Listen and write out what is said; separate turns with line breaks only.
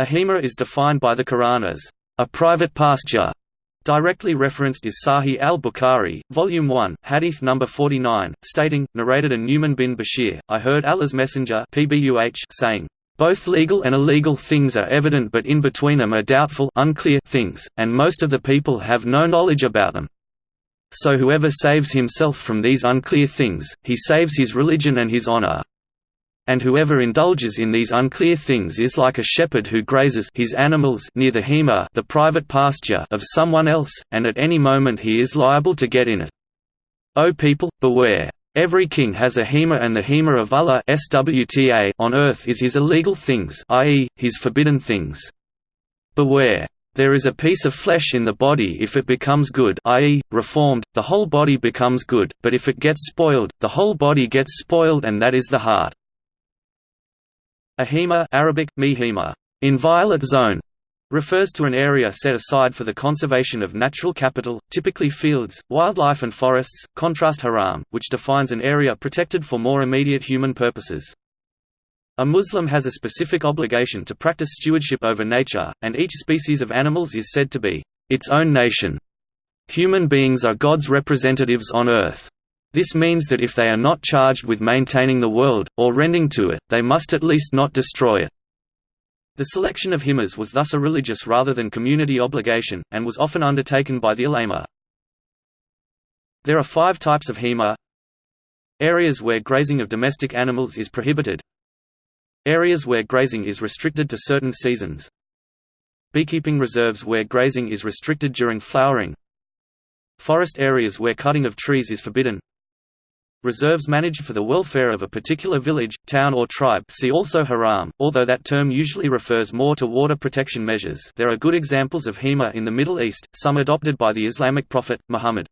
A hema is defined by the Quran as a private pasture. Directly referenced is Sahih al-Bukhari, Volume 1, Hadith number 49, stating, narrated a Nu'man bin Bashir, I heard Allah's Messenger saying, both legal and illegal things are evident but in between them are doubtful unclear things, and most of the people have no knowledge about them. So whoever saves himself from these unclear things, he saves his religion and his honor. And whoever indulges in these unclear things is like a shepherd who grazes his animals near the hema the private pasture of someone else, and at any moment he is liable to get in it. O people, beware! Every king has a hema and the hema of Allah SWTA on earth is his illegal things i.e., his forbidden things. Beware. There is a piece of flesh in the body if it becomes good i.e., reformed, the whole body becomes good, but if it gets spoiled, the whole body gets spoiled and that is the heart. A hema Arabic, mihima, inviolate zone, refers to an area set aside for the conservation of natural capital, typically fields, wildlife and forests, contrast haram, which defines an area protected for more immediate human purposes. A Muslim has a specific obligation to practice stewardship over nature, and each species of animals is said to be its own nation. Human beings are God's representatives on earth. This means that if they are not charged with maintaining the world, or rending to it, they must at least not destroy it. The selection of hemas was thus a religious rather than community obligation, and was often undertaken by the ulama. There are five types of hema. Areas where grazing of domestic animals is prohibited. Areas where grazing is restricted to certain seasons. Beekeeping reserves where grazing is restricted during flowering. Forest areas where cutting of trees is forbidden Reserves managed for the welfare of a particular village, town or tribe see also haram, although that term usually refers more to water protection measures there are good examples of HEMA in the Middle East, some adopted by the Islamic prophet, Muhammad.